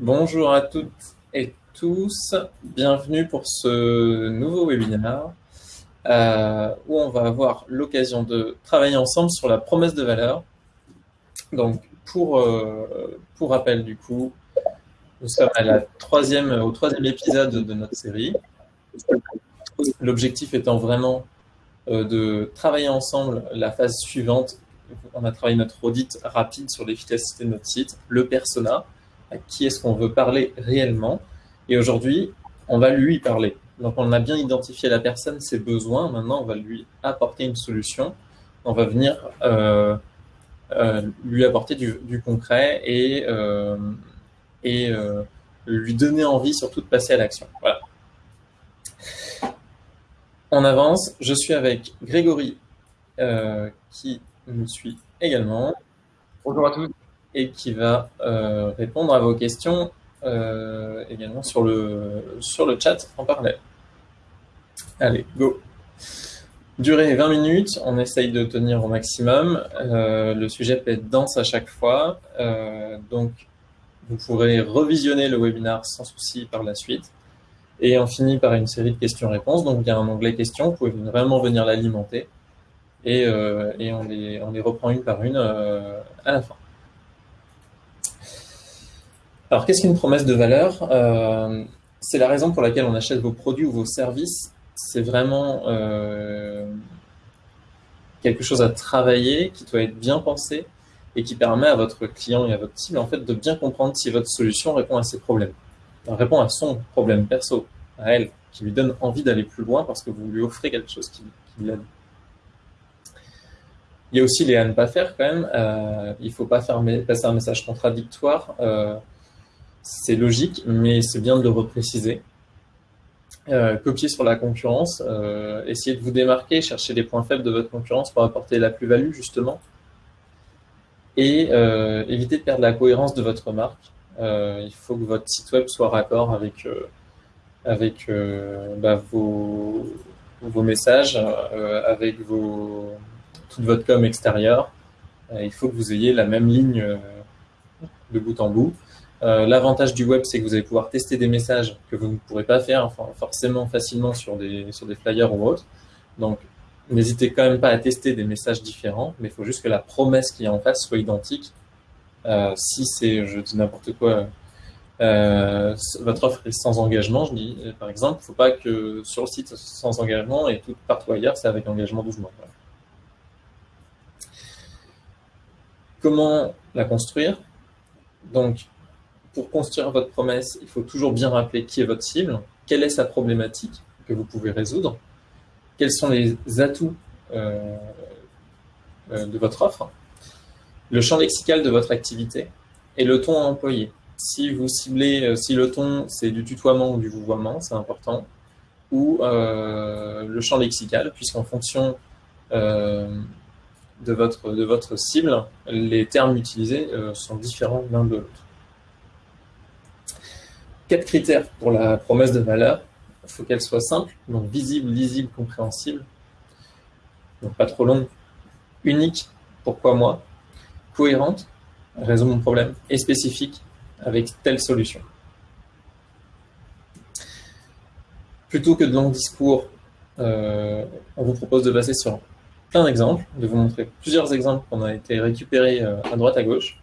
Bonjour à toutes et tous, bienvenue pour ce nouveau webinaire euh, où on va avoir l'occasion de travailler ensemble sur la promesse de valeur. Donc pour, euh, pour rappel du coup, nous sommes à la troisième, au troisième épisode de notre série. L'objectif étant vraiment euh, de travailler ensemble la phase suivante. On a travaillé notre audit rapide sur l'efficacité de notre site, le persona, à qui est-ce qu'on veut parler réellement. Et aujourd'hui, on va lui parler. Donc on a bien identifié la personne, ses besoins. Maintenant, on va lui apporter une solution. On va venir euh, euh, lui apporter du, concret et, euh, et lui donner envie surtout de passer à l'action. Voilà. On avance. Je suis avec Grégory qui me suit également. Bonjour à tous et qui va euh, répondre à vos questions euh, également sur le, sur le chat en parallèle. Allez, go Durée 20 minutes, on essaye de tenir au maximum. Euh, le sujet peut être dense à chaque fois, donc vous pourrez revisionner le webinaire sans souci par la suite. Et on finit par une série de questions-réponses. Donc il y a un onglet questions, vous pouvez vraiment venir l'alimenter. Et, et on, les, on les reprend une par une à la fin. Alors, qu'est-ce qu'une promesse de valeur? Euh, C'est la raison pour laquelle on achète vos produits ou vos services. C'est vraiment euh, quelque chose à travailler, qui doit être bien pensé et qui permet à votre client et à votre cible en fait, de bien comprendre si votre solution répond à ses problèmes. répond à son problème perso, à elle, qui lui donne envie d'aller plus loin parce que vous lui offrez quelque chose qui, l'aide. Il y a aussi les à ne pas faire quand même. Euh, il ne faut pas faire passer un message contradictoire. Euh, c'est logique, mais c'est bien de le repréciser. Euh, copier sur la concurrence, euh, essayer de vous démarquer, chercher les points faibles de votre concurrence pour apporter la plus-value justement, et euh, éviter de perdre la cohérence de votre marque. il faut que votre site web soit raccord avec, avec bah, vos, vos, messages, avec vos, toute votre com extérieure. il faut que vous ayez la même ligne de bout en bout. Euh, l'avantage du web, c'est que vous allez pouvoir tester des messages que vous ne pourrez pas faire forcément facilement sur des, flyers ou autres. Donc, n'hésitez quand même pas à tester des messages différents, mais il faut juste que la promesse qui est en face soit identique. Euh, si c'est, je dis n'importe quoi, euh, votre offre est sans engagement, je dis par exemple, il ne faut pas que sur le site sans engagement et tout partout ailleurs, c'est avec engagement 12 mois. Comment la construire? Donc, pour construire votre promesse, il faut toujours bien rappeler qui est votre cible, quelle est sa problématique que vous pouvez résoudre, quels sont les atouts euh, euh, de votre offre, le champ lexical de votre activité et le ton à employer. Si vous ciblez, euh, si le ton c'est du tutoiement ou du vouvoiement, c'est important, ou le champ lexical, puisqu'en fonction de, votre, de votre cible, les termes utilisés sont différents l'un de l'autre. Quatre critères pour la promesse de valeur. Il faut qu'elle soit simple, donc visible, lisible, compréhensible. Donc pas trop longue. Unique, pourquoi moi Cohérente, résout mon problème. Et spécifique, avec telle solution. Plutôt que de longs discours, euh, on vous propose de passer sur plein d'exemples, de vous montrer plusieurs exemples qu'on a été récupérés euh, à droite à gauche,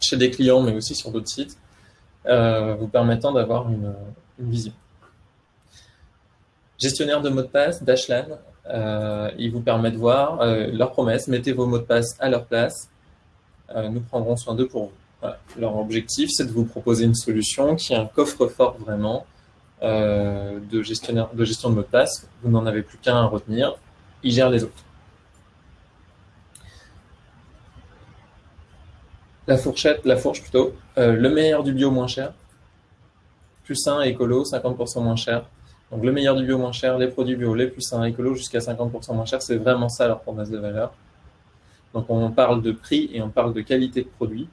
chez des clients, mais aussi sur d'autres sites euh, vous permettant d'avoir une, vision. Gestionnaire de mots de passe, Dashlan, euh, il vous permet de voir euh, leurs promesses. Mettez vos mots de passe à leur place. nous prendrons soin d'eux pour vous. Leur objectif, c'est de vous proposer une solution qui est un coffre-fort vraiment de, gestionnaire, de gestion de mots de passe. Vous n'en avez plus qu'un à retenir. Il gère les autres. La fourchette, la fourche plutôt. Euh, le meilleur du bio moins cher. Plus sain, écolo, 50% moins cher. Donc le meilleur du bio moins cher, les produits bio, les plus sains, écolo, jusqu'à 50% moins cher. C'est vraiment ça leur promesse de valeur. Donc on parle de prix et on parle de qualité de produit.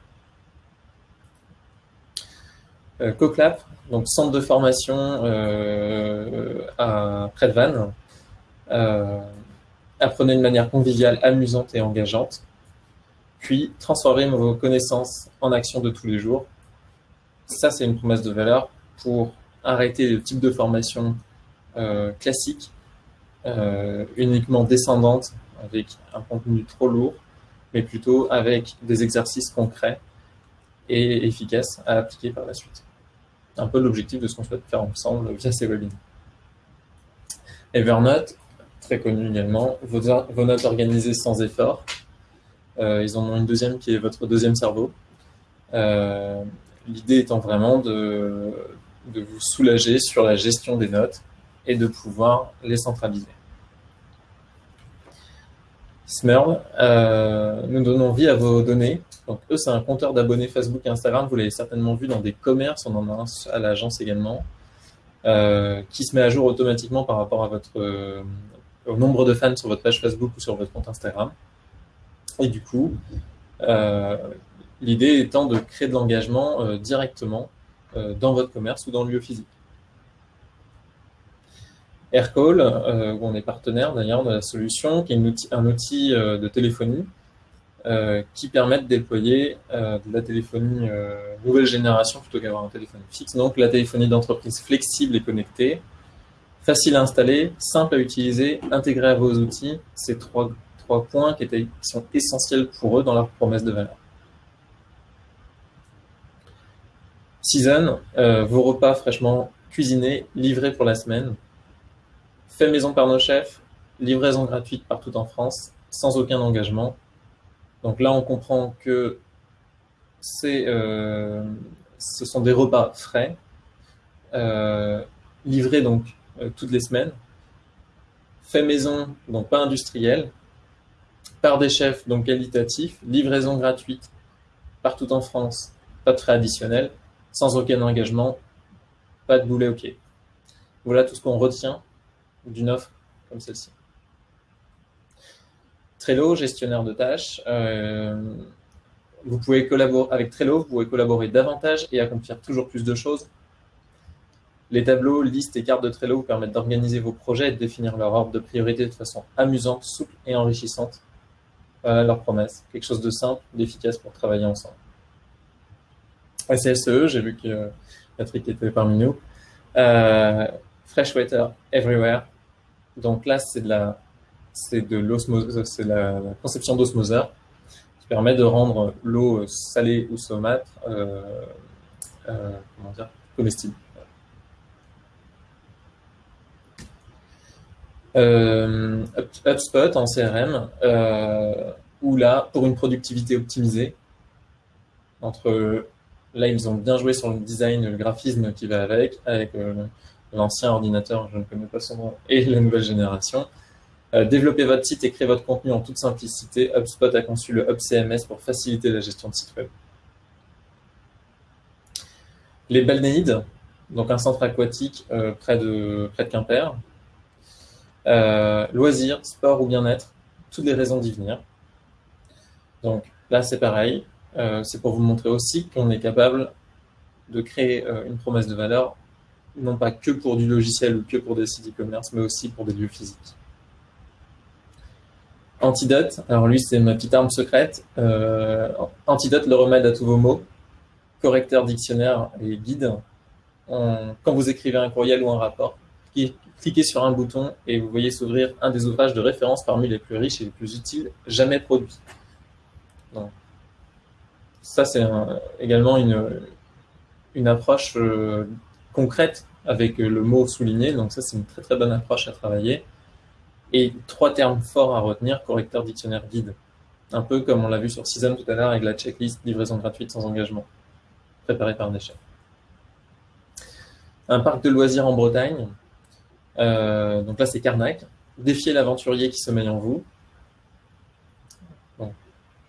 Euh, CoClap, donc centre de formation euh, à près de Vannes. apprenez de manière conviviale, amusante et engageante puis transformer vos connaissances en actions de tous les jours. ça, c'est une promesse de valeur pour arrêter le type de formation euh, classique, euh, uniquement descendante, avec un contenu trop lourd, mais plutôt avec des exercices concrets et efficaces à appliquer par la suite. Un peu l'objectif de ce qu'on souhaite faire ensemble via ces webinaires. Evernote, très connu également, vos, notes organisées sans effort. Euh, ils en ont une deuxième qui est votre deuxième cerveau. Euh, l'idée étant vraiment de, vous soulager sur la gestion des notes et de pouvoir les centraliser. Smurl, euh, nous donnons vie à vos données. Donc eux, c'est un compteur d'abonnés Facebook et Instagram. Vous l'avez certainement vu dans des commerces, on en a un à l'agence également, qui se met à jour automatiquement par rapport à votre, au nombre de fans sur votre page Facebook ou sur votre compte Instagram. Et du coup, l'idée étant de créer de l'engagement directement dans votre commerce ou dans le lieu physique. Aircall, euh, où on est partenaire d'ailleurs de la solution, qui est un outil euh, de téléphonie euh, qui permet de déployer de la téléphonie nouvelle génération plutôt qu'avoir un téléphone fixe. Donc la téléphonie d'entreprise flexible et connectée, facile à installer, simple à utiliser, intégrée à vos outils. Ces trois, trois points qui, sont essentiels pour eux dans leur promesse de valeur. Season, vos repas fraîchement cuisinés, livrés pour la semaine fait maison par nos chefs, livraison gratuite partout en France, sans aucun engagement. Donc là, on comprend que euh, ce sont des repas frais, euh, livrés donc euh, toutes les semaines, fait maison, donc pas industriel, par des chefs, donc qualitatifs, livraison gratuite partout en France, pas de frais additionnels, sans aucun engagement, pas de boulet pied. Voilà tout ce qu'on retient d'une offre comme celle-ci. Trello, gestionnaire de tâches. Euh, vous pouvez collaborer avec Trello, vous pouvez collaborer davantage et accomplir toujours plus de choses. Les tableaux, listes et cartes de Trello vous permettent d'organiser vos projets et de définir leur ordre de priorité de façon amusante, souple et enrichissante. Voilà leur promesse. Quelque chose de simple, d'efficace pour travailler ensemble. SSE, j'ai vu que Patrick était parmi nous. Euh, Fresh Water Everywhere, donc là, c'est de la, de la, conception d'osmoseur qui permet de rendre l'eau salée ou saumâtre, euh, euh, comment dire, comestible. HubSpot en CRM, où là, pour une productivité optimisée, entre là, ils ont bien joué sur le design, le graphisme qui va avec, avec l'ancien ordinateur, je ne connais pas son nom, et la nouvelle génération. Euh, développez votre site et créez votre contenu en toute simplicité. HubSpot a conçu le Hub CMS pour faciliter la gestion de site web. Les Balnéides, donc un centre aquatique euh, près, de, près de Quimper. Euh, loisirs, sport ou bien-être, toutes les raisons d'y venir. Donc là, c'est pareil. c'est pour vous montrer aussi qu'on est capable de créer une promesse de valeur non pas que pour du logiciel ou que pour des sites e-commerce, mais aussi pour des lieux physiques. Antidote, alors lui c'est ma petite arme secrète. Euh, antidote, le remède à tous vos mots. Correcteur, dictionnaire et guide. quand vous écrivez un courriel ou un rapport, cliquez sur un bouton et vous voyez s'ouvrir un des ouvrages de référence parmi les plus riches et les plus utiles jamais produits. ça c'est également une, une approche euh, concrète avec le mot souligné. Donc ça, c'est une très très bonne approche à travailler. Et trois termes forts à retenir, correcteur, dictionnaire, guide. Un peu comme on l'a vu sur Season tout à l'heure avec la checklist livraison gratuite sans engagement, préparée par Néchet. Un parc de loisirs en Bretagne. Euh, donc là, c'est Carnac. Défier l'aventurier qui sommeille en vous.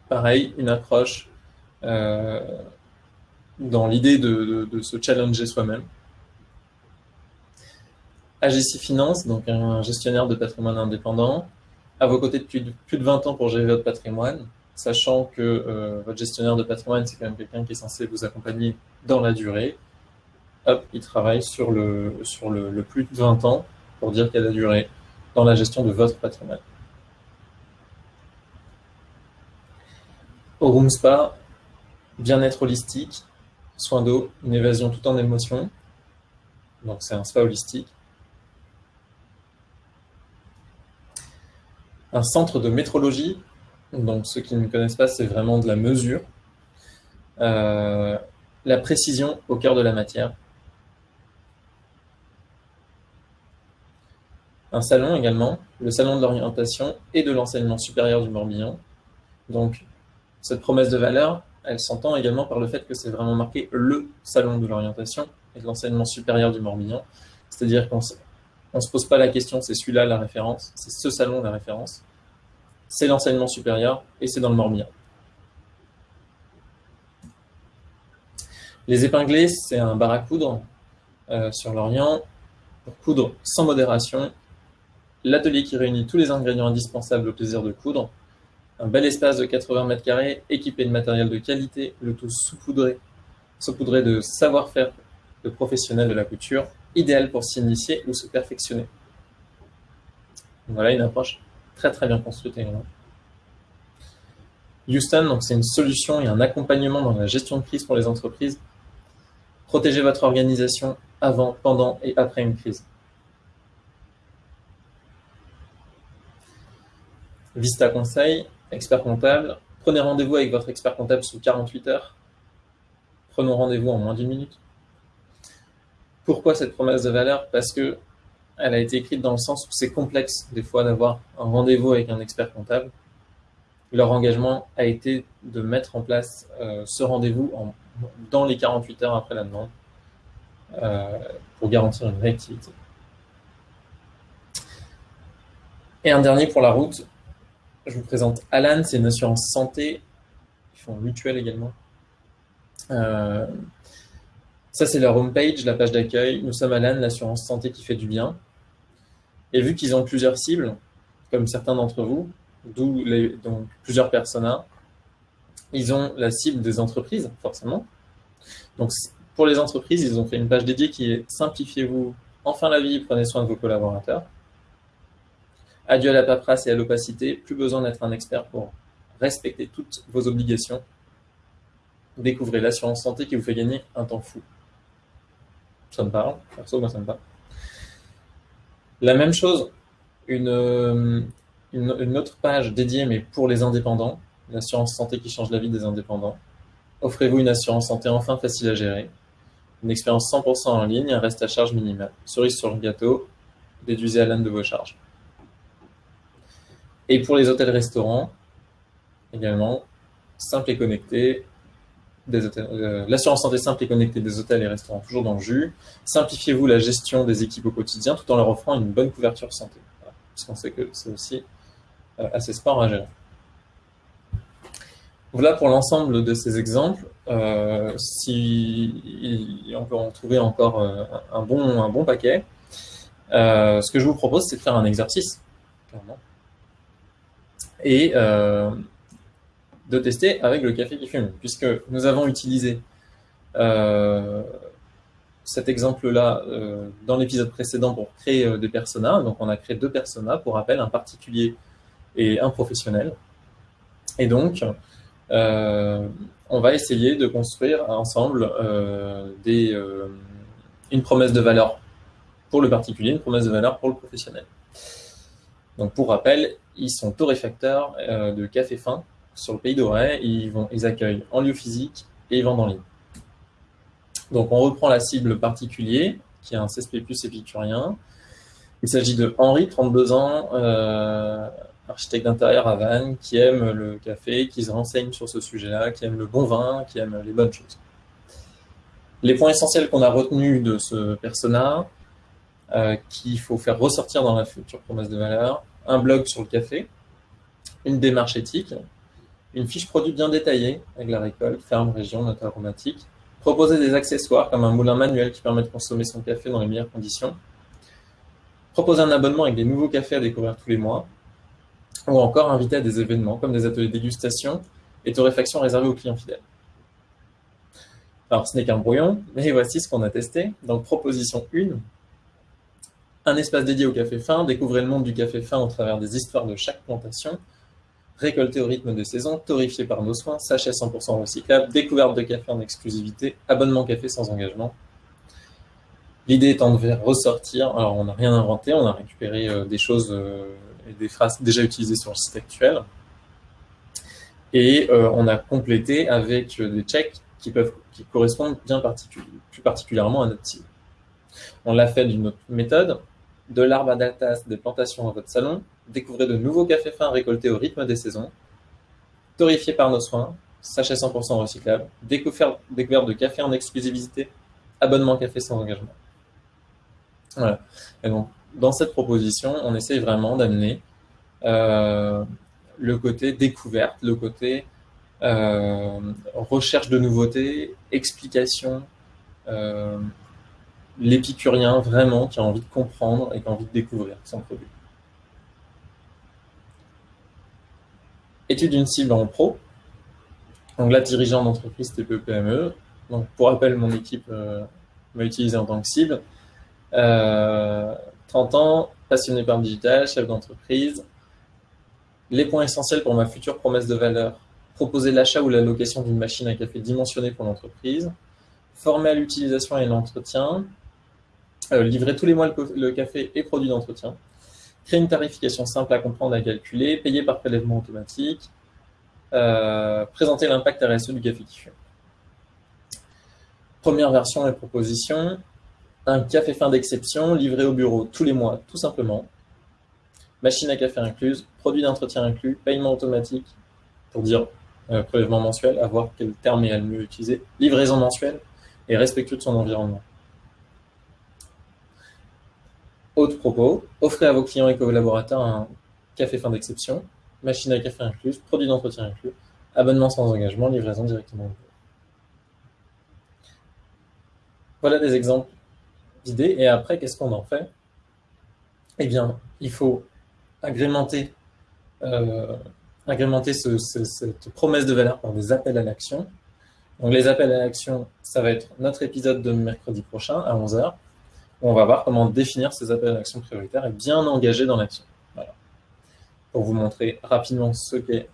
pareil, une approche euh, dans l'idée de se challenger soi-même. AGC Finance, donc un gestionnaire de patrimoine indépendant, à vos côtés depuis plus de 20 ans pour gérer votre patrimoine, sachant que euh, votre gestionnaire de patrimoine, c'est quand même quelqu'un qui est censé vous accompagner dans la durée. Hop, il travaille sur le, sur le, plus de 20 ans pour dire qu'il y a la durée dans la gestion de votre patrimoine. Au Room Spa, bien-être holistique, soin d'eau, une évasion tout en émotion. Donc c'est un spa holistique. Un centre de métrologie. Donc ceux qui ne connaissent pas, c'est vraiment de la mesure. Euh, la précision au cœur de la matière. Un salon également, le salon de l'orientation et de l'enseignement supérieur du Morbihan. Donc cette promesse de valeur, elle s'entend également par le fait que c'est vraiment marqué le salon de l'orientation et de l'enseignement supérieur du Morbihan. C'est-à-dire qu'on ne se pose pas la question, c'est celui-là la référence, c'est ce salon la référence, c'est l'enseignement supérieur et c'est dans le Morbihan. Les épinglés, c'est un bar à coudre euh, sur l'Orient pour coudre sans modération. L'atelier qui réunit tous les ingrédients indispensables au plaisir de coudre un bel espace de 80 mètres carrés équipé de matériel de qualité, le tout saupoudré, saupoudré de savoir-faire de professionnels de la couture, idéal pour s'initier ou se perfectionner. Voilà une approche très très bien construite également. Houston, c'est une solution et un accompagnement dans la gestion de crise pour les entreprises. Protégez votre organisation avant, pendant et après une crise. Vista Conseil, expert comptable. Prenez rendez-vous avec votre expert comptable sous 48 heures. Prenons rendez-vous en moins d'une minute. Pourquoi cette promesse de valeur? Parce que elle a été écrite dans le sens où c'est complexe des fois d'avoir un rendez-vous avec un expert comptable. Leur engagement a été de mettre en place euh, ce rendez-vous dans les 48 heures après la demande euh, pour garantir une réactivité. Et un dernier pour la route, je vous présente Alan, c'est une assurance santé. Ils font mutuelle également. Euh, ça, c'est leur homepage, la page d'accueil. Nous sommes Alan, l'assurance santé qui fait du bien. Et vu qu'ils ont plusieurs cibles, comme certains d'entre vous, d'où plusieurs personas, ils ont la cible des entreprises, forcément. Donc, pour les entreprises, ils ont fait une page dédiée qui est Simplifiez-vous enfin la vie, prenez soin de vos collaborateurs. Adieu à la paperasse et à l'opacité, plus besoin d'être un expert pour respecter toutes vos obligations. Découvrez l'assurance santé qui vous fait gagner un temps fou. Ça me parle, perso, moi ça me parle. La même chose, une, autre page dédiée, mais pour les indépendants, l'assurance santé qui change la vie des indépendants. Offrez-vous une assurance santé enfin facile à gérer, une expérience 100% en ligne, un reste à charge minimal. Cerise sur le gâteau, déduisez à l'âne de vos charges. Et pour les hôtels-restaurants, également, simple et connecté, euh, l'assurance santé simple et connectée des hôtels et restaurants, toujours dans le jus. Simplifiez-vous la gestion des équipes au quotidien tout en leur offrant une bonne couverture santé. parce qu'on sait que c'est aussi euh, assez sport à gérer. Voilà pour l'ensemble de ces exemples. Euh, si on peut en trouver encore un, bon, un bon paquet, ce que je vous propose, c'est de faire un exercice, clairement et euh, de tester avec le café qui fume, puisque nous avons utilisé euh, cet exemple-là euh, dans l'épisode précédent pour créer des personas. Donc on a créé deux personas, pour rappel, un particulier et un professionnel. Et donc, on va essayer de construire ensemble une promesse de valeur pour le particulier, une promesse de valeur pour le professionnel. Donc pour rappel, ils sont torréfacteurs euh, de café fin sur le pays d'Auray. Ils, accueillent en lieu physique et ils vendent en ligne. Donc on reprend la cible particulier, qui est un CSP plus épicurien. Il s'agit de Henri, 32 ans, euh, architecte d'intérieur à Vannes, qui aime le café, qui se renseigne sur ce sujet-là, qui aime le bon vin, qui aime les bonnes choses. Les points essentiels qu'on a retenus de ce persona, euh, qu'il faut faire ressortir dans la future promesse de valeur, un blog sur le café, une démarche éthique, une fiche produit bien détaillée avec la récolte, ferme, région, note aromatique, proposer des accessoires comme un moulin manuel qui permet de consommer son café dans les meilleures conditions, proposer un abonnement avec des nouveaux cafés à découvrir tous les mois, ou encore inviter à des événements comme des ateliers dégustation et torréfaction réservés aux clients fidèles. Alors, ce n'est qu'un brouillon, mais voici ce qu'on a testé. Donc, proposition 1, un espace dédié au café fin, découvrez le monde du café fin au travers des histoires de chaque plantation, récolté au rythme des saisons, torréfié par nos soins, sachet 100% recyclable, découverte de café en exclusivité, abonnement café sans engagement. L'idée étant de faire ressortir, alors on n'a rien inventé, on a récupéré euh, des choses euh, et des phrases déjà utilisées sur le site actuel, et euh, on a complété avec des checks qui, peuvent, qui correspondent bien plus particulièrement à notre cible. On l'a fait d'une autre méthode, de l'arbre à datas des plantations dans votre salon, découvrez de nouveaux cafés fins récoltés au rythme des saisons, torréfiés par nos soins, sachet 100% recyclable, découverte de café en exclusivité, abonnement café sans engagement. Voilà. Et donc, dans cette proposition, on essaye vraiment d'amener euh, le côté découverte, le côté euh, recherche de nouveautés, explication, euh, l'épicurien vraiment qui a envie de comprendre et qui a envie de découvrir son produit. Étude d'une cible en pro. Donc là, dirigeant d'entreprise TPE-PME. Donc pour rappel, mon équipe m'a utilisé en tant que cible. 30 euh, ans, passionné par le digital, chef d'entreprise. Les points essentiels pour ma future promesse de valeur. Proposer l'achat ou la location d'une machine à café dimensionnée pour l'entreprise. Former à l'utilisation et l'entretien. Euh, livrer tous les mois le, café et produits d'entretien. Créer une tarification simple à comprendre et à calculer. Payer par prélèvement automatique. Euh, présenter l'impact RSE du café qui fume. Première version et proposition un café fin d'exception livré au bureau tous les mois, tout simplement. Machine à café incluse, produit d'entretien inclus, paiement automatique, pour dire euh, prélèvement mensuel, à voir quel terme est le mieux utilisé, livraison mensuelle et respectueux de son environnement. Autre propos, offrez à vos clients et collaborateurs un café fin d'exception, machine à café incluse, produit d'entretien inclus, abonnement sans engagement, livraison directement. Voilà des exemples et après, qu'est-ce qu'on en fait? Eh bien, il faut agrémenter, euh, agrémenter cette promesse de valeur par des appels à l'action. Donc les appels à l'action, ça va être notre épisode de mercredi prochain à 11h, on va voir comment définir ces appels à l'action prioritaires et bien engager dans l'action. Pour vous montrer rapidement ce qu'est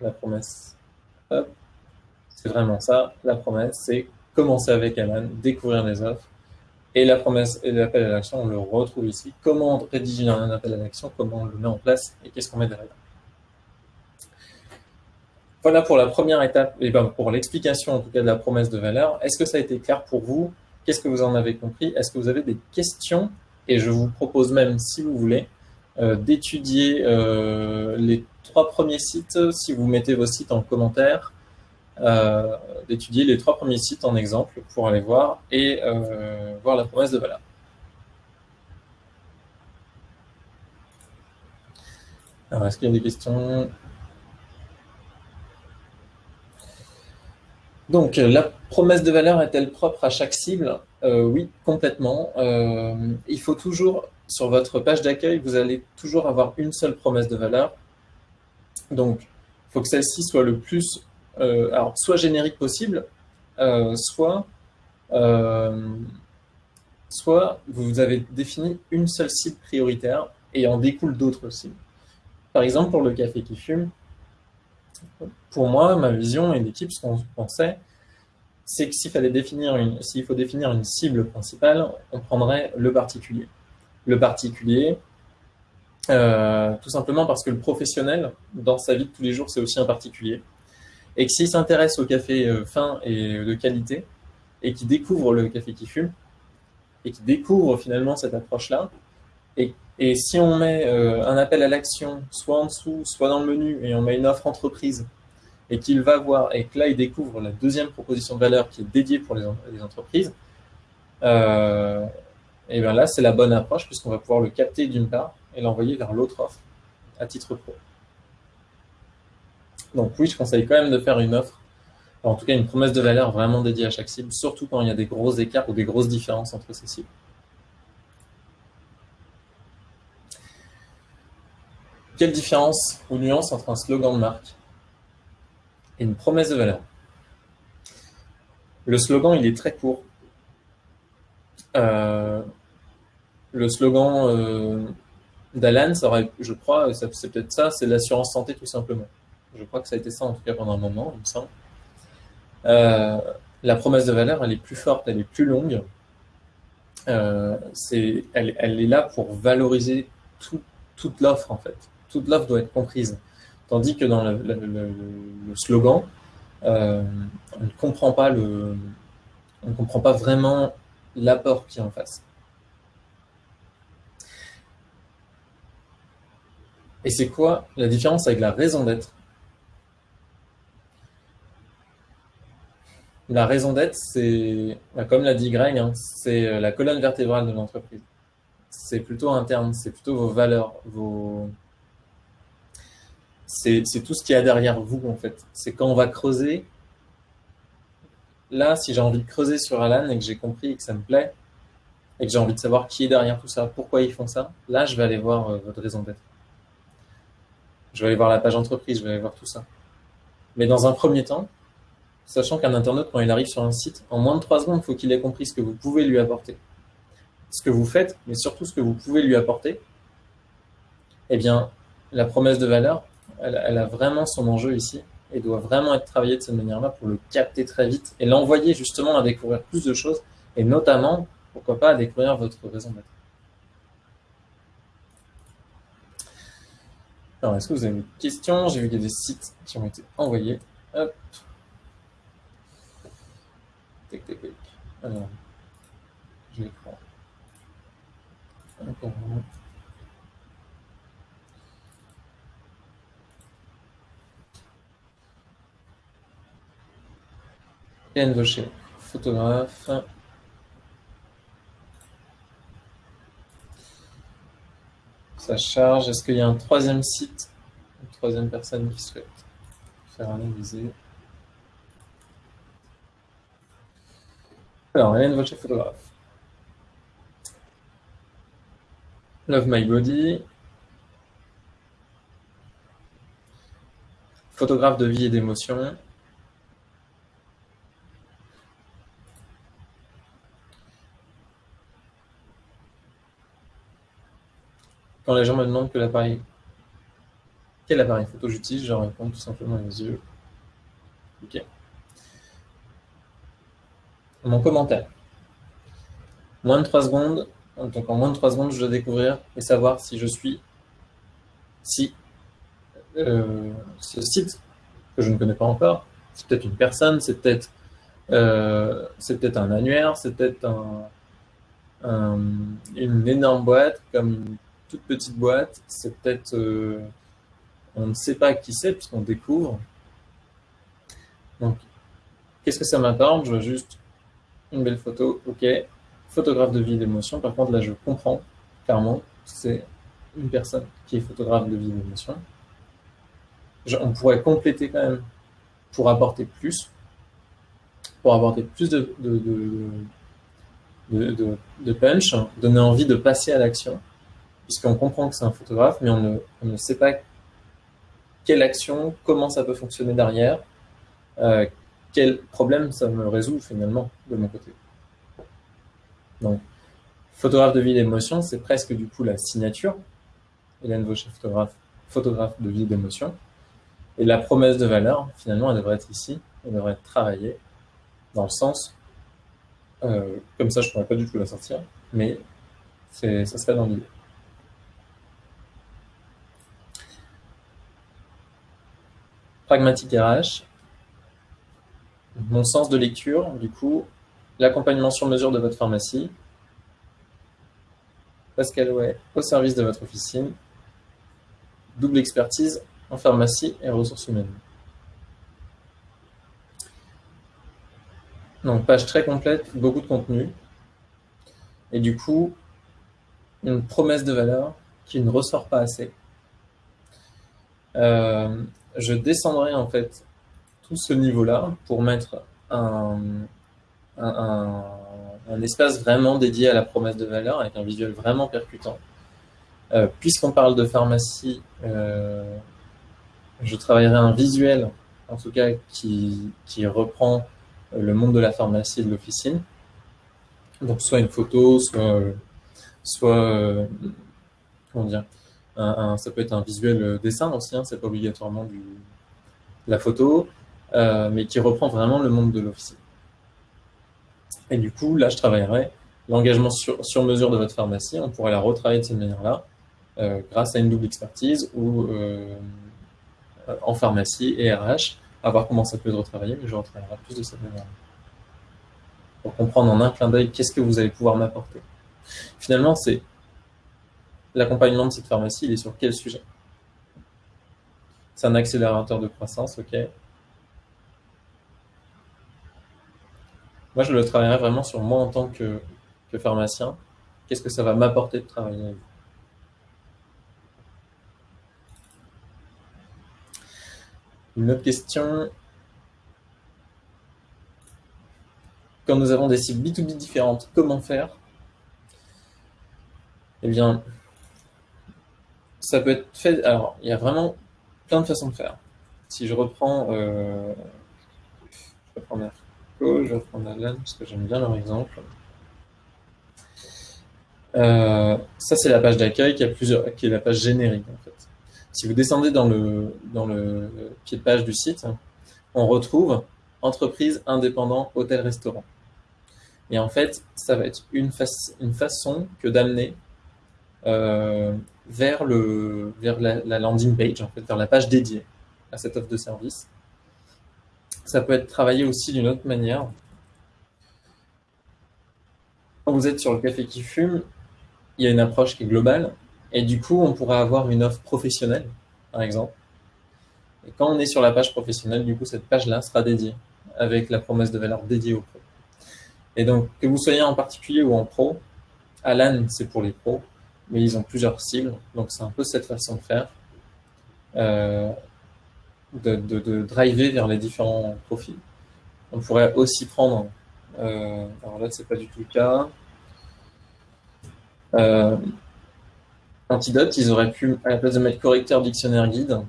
la promesse. C'est vraiment ça, la promesse, c'est commencer avec Alan, découvrir les offres, et la promesse et l'appel à l'action, on le retrouve ici. Comment rédiger un appel à l'action, comment on le met en place et qu'est-ce qu'on met derrière. Voilà pour la première étape, et ben pour l'explication en tout cas de la promesse de valeur. Est-ce que ça a été clair pour vous? Qu'est-ce que vous en avez compris? Est-ce que vous avez des questions? Et je vous propose même, si vous voulez, euh, d'étudier euh, les trois premiers sites, si vous mettez vos sites en commentaire, euh, d'étudier les trois premiers sites en exemple pour aller voir et voir la promesse de valeur. Alors, est-ce qu'il y a des questions? Donc, la promesse de valeur est-elle propre à chaque cible? Euh, Oui, complètement. il faut toujours, sur votre page d'accueil, vous allez toujours avoir une seule promesse de valeur. Donc, il faut que celle-ci soit le plus euh, alors, soit générique possible, euh, soit, euh, soit vous avez défini une seule cible prioritaire et en découle d'autres cibles. Par exemple, pour le café qui fume, pour moi, ma vision et l'équipe, ce qu'on pensait, c'est que s'il fallait définir une, s'il faut définir une cible principale, on prendrait le particulier. Le particulier, tout simplement parce que le professionnel, dans sa vie de tous les jours, c'est aussi un particulier et que s'il s'intéresse au café euh, fin et de qualité, et qui découvre le café qui fume, et qui découvre finalement cette approche-là, et, si on met euh, un appel à l'action, soit en dessous, soit dans le menu, et on met une offre entreprise, et qu'il va voir, et que là il découvre la deuxième proposition de valeur qui est dédiée pour les, les entreprises, euh, et bien là c'est la bonne approche puisqu'on va pouvoir le capter d'une part et l'envoyer vers l'autre offre à titre pro. Donc oui, je conseille quand même de faire une offre, en tout cas une promesse de valeur vraiment dédiée à chaque cible, surtout quand il y a des gros écarts ou des grosses différences entre ces cibles. Quelle différence ou nuance entre un slogan de marque et une promesse de valeur? Le slogan, il est très court. Euh, le slogan euh, d'Alan, je crois, c'est peut-être ça, c'est l'assurance santé tout simplement. Je crois que ça a été ça en tout cas pendant un moment, il me semble. Euh, la promesse de valeur, elle est plus forte, elle est plus longue. Euh, elle, est là pour valoriser tout, toute l'offre en fait. Toute l'offre doit être comprise. Tandis que dans le, slogan, euh, on ne comprend pas le, on ne comprend pas vraiment l'apport qui est en face. Et c'est quoi la différence avec la raison d'être? La raison d'être, c'est, bah, comme l'a dit Greg, hein, c'est euh, la colonne vertébrale de l'entreprise. C'est plutôt interne, c'est plutôt vos valeurs, vos... C'est tout ce qu'il y a derrière vous, en fait. C'est quand on va creuser. Là, si j'ai envie de creuser sur Alan et que j'ai compris et que ça me plaît, et que j'ai envie de savoir qui est derrière tout ça, pourquoi ils font ça, là, je vais aller voir euh, votre raison d'être. Je vais aller voir la page entreprise, je vais aller voir tout ça. Mais dans un premier temps, sachant qu'un internaute, quand il arrive sur un site, en moins de trois secondes, il faut qu'il ait compris ce que vous pouvez lui apporter. Ce que vous faites, mais surtout ce que vous pouvez lui apporter. Eh bien, la promesse de valeur, elle, a vraiment son enjeu ici et doit vraiment être travaillée de cette manière-là pour le capter très vite et l'envoyer justement à découvrir plus de choses et notamment, pourquoi pas, à découvrir votre raison d'être. Alors, est-ce que vous avez des questions J'ai vu qu'il y a des sites qui ont été envoyés. Hop. Tic, tic, tic. Alors, je les prends. Encore un. Hélène Vaucher, photographe. Ça charge. Est-ce qu'il y a un troisième site, une troisième personne qui souhaite faire analyser? Alors, Hélène Vaucher, photographe. Love My Body. Photographe de vie et d'émotion. Quand les gens me demandent quel appareil photo j'utilise, je réponds tout simplement les yeux. Ok mon commentaire. Moins de 3 secondes, donc en moins de 3 secondes, je dois découvrir et savoir si je suis, si euh, ce site que je ne connais pas encore, c'est peut-être une personne, c'est peut-être euh, peut-être un annuaire, c'est peut-être un, une énorme boîte comme toute petite boîte, c'est peut-être euh, on ne sait pas qui c'est puisqu'on découvre. Donc, qu'est-ce que ça m'apporte Je veux juste une belle photo, ok. Photographe de vie d'émotion, par contre là je comprends clairement, c'est une personne qui est photographe de vie d'émotion. On pourrait compléter quand même pour apporter plus, pour apporter plus de, punch, donner envie de passer à l'action, puisqu'on comprend que c'est un photographe, mais on ne, sait pas quelle action, comment ça peut fonctionner derrière, euh, quel problème ça me résout finalement de mon côté. Donc, photographe de vie d'émotion, c'est presque du coup la signature. Hélène Vaucher, photographe, photographe de vie d'émotion. Et la promesse de valeur, finalement, elle devrait être ici, elle devrait être travaillée dans le sens, euh, comme ça je ne pourrais pas du tout la sortir, mais ça serait dans l'idée. Pragmatique RH, mon sens de lecture, du coup, l'accompagnement sur mesure de votre pharmacie, Pascal Way au service de votre officine, double expertise en pharmacie et ressources humaines. Donc, page très complète, beaucoup de contenu. Et du coup, une promesse de valeur qui ne ressort pas assez. Euh, je descendrai en fait tout ce niveau-là pour mettre un, un, espace vraiment dédié à la promesse de valeur avec un visuel vraiment percutant. Euh, puisqu'on parle de pharmacie, euh, je travaillerai un visuel, en tout cas, qui, qui reprend le monde de la pharmacie et de l'officine. Donc, soit une photo, soit, euh, comment dire, ça peut être un visuel dessin aussi, hein, c'est pas obligatoirement du, la photo, mais qui reprend vraiment le monde de l'officier. Et du coup, là, je travaillerai l'engagement sur, sur, mesure de votre pharmacie. On pourrait la retravailler de cette manière-là, grâce à une double expertise ou en pharmacie et RH, à voir comment ça peut être retravaillé, mais je retravaillerai plus de cette manière-là. Pour comprendre en un clin d'œil qu'est-ce que vous allez pouvoir m'apporter. Finalement, c'est l'accompagnement de cette pharmacie, il est sur quel sujet? C'est un accélérateur de croissance, ok. Moi, je le travaillerai vraiment sur moi en tant que, pharmacien. Qu'est-ce que ça va m'apporter de travailler avec vous? Une autre question. Quand nous avons des cibles B2B différentes, comment faire? Eh bien, ça peut être fait. Alors, il y a vraiment plein de façons de faire. Si je reprends, euh, je reprends Merco, je reprends Alan parce que j'aime bien leur exemple. Euh, ça, c'est la page d'accueil qui qui est la page générique en fait. Si vous descendez dans le, dans le pied de page du site, on retrouve entreprise, indépendant, hôtel, restaurant. Et en fait, ça va être une, une façon que d'amener euh, vers, la, landing page, vers la page dédiée à cette offre de service. Ça peut être travaillé aussi d'une autre manière. Quand vous êtes sur le café qui fume, il y a une approche qui est globale, et du coup, on pourrait avoir une offre professionnelle, par exemple. Et quand on est sur la page professionnelle, du coup, cette page-là sera dédiée, avec la promesse de valeur dédiée au pro. Et donc, que vous soyez en particulier ou en pro, Alan, c'est pour les pros, mais ils ont plusieurs cibles. Donc c'est un peu cette façon de faire, euh, de, driver vers les différents profils. On pourrait aussi prendre, euh, alors là c'est pas du tout le cas, euh, Antidote, ils auraient pu, à la place de mettre correcteur dictionnaire guide,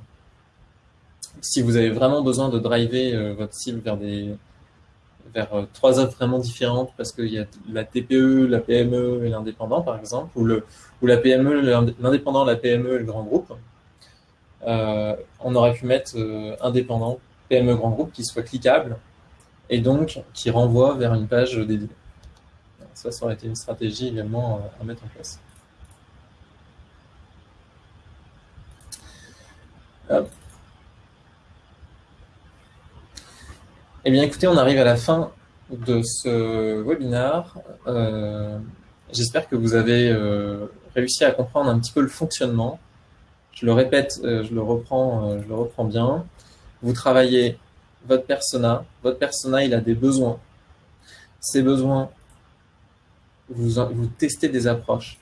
si vous avez vraiment besoin de driver votre cible vers des, vers euh, trois offres vraiment différentes parce qu'il y a la TPE, la PME et l'indépendant par exemple, ou, la PME, l'indépendant, la PME et le grand groupe. Euh, on aurait pu mettre euh, indépendant, PME, grand groupe qui soit cliquable et donc qui renvoie vers une page dédiée. Ça, ça aurait été une stratégie également à mettre en place. Eh bien, écoutez, on arrive à la fin de ce webinaire. Euh, j'espère que vous avez euh, réussi à comprendre un petit peu le fonctionnement. Je le répète, euh, je le reprends, je le reprends bien. Vous travaillez votre persona. Votre persona, il a des besoins. Ces besoins, vous, vous testez des approches.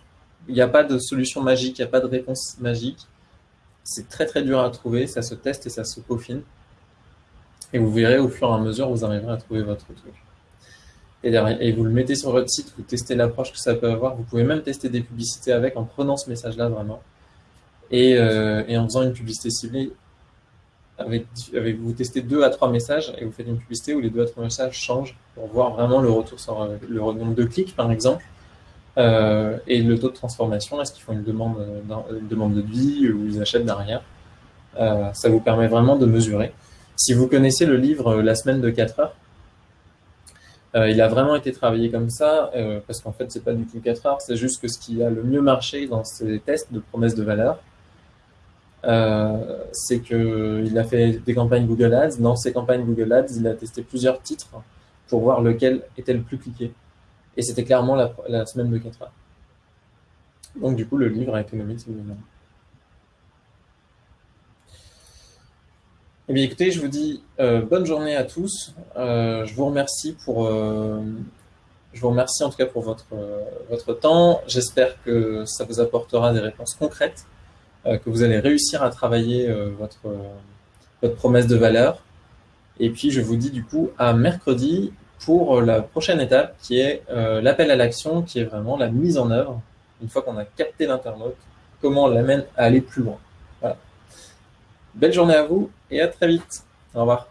Il n'y a pas de solution magique, il n'y a pas de réponse magique. C'est très très dur à trouver, ça se teste et ça se peaufine. Et vous verrez au fur et à mesure, vous arriverez à trouver votre truc. Et, vous le mettez sur votre site, vous testez l'approche que ça peut avoir. Vous pouvez même tester des publicités avec en prenant ce message-là vraiment. Et, euh, en faisant une publicité ciblée, avec, vous testez deux à trois messages et vous faites une publicité où les deux à trois messages changent pour voir vraiment le retour sur euh, le nombre de clics, par exemple, euh, et le taux de transformation. Est-ce qu'ils font une demande, une demande de devis ou ils achètent derrière Ça vous permet vraiment de mesurer. Si vous connaissez le livre euh, La semaine de 4 heures, euh, il a vraiment été travaillé comme ça, euh, parce qu'en fait, c'est pas du tout 4 heures, c'est juste que ce qui a le mieux marché dans ces tests de promesses de valeur, c'est qu'il a fait des campagnes Google Ads. Dans ces campagnes Google Ads, il a testé plusieurs titres pour voir lequel était le plus cliqué. Et c'était clairement la, semaine de 4 heures. Donc du coup, le livre a été nommé Eh bien, écoutez, je vous dis euh, bonne journée à tous. Euh, je vous remercie pour, euh, je vous remercie en tout cas pour votre votre temps. J'espère que ça vous apportera des réponses concrètes, que vous allez réussir à travailler votre votre promesse de valeur. Et puis, je vous dis du coup à mercredi pour la prochaine étape qui est l'appel à l'action, qui est vraiment la mise en œuvre. Une fois qu'on a capté l'internaute, comment on l'amène à aller plus loin. Voilà. Belle journée à vous et à très vite. Au revoir.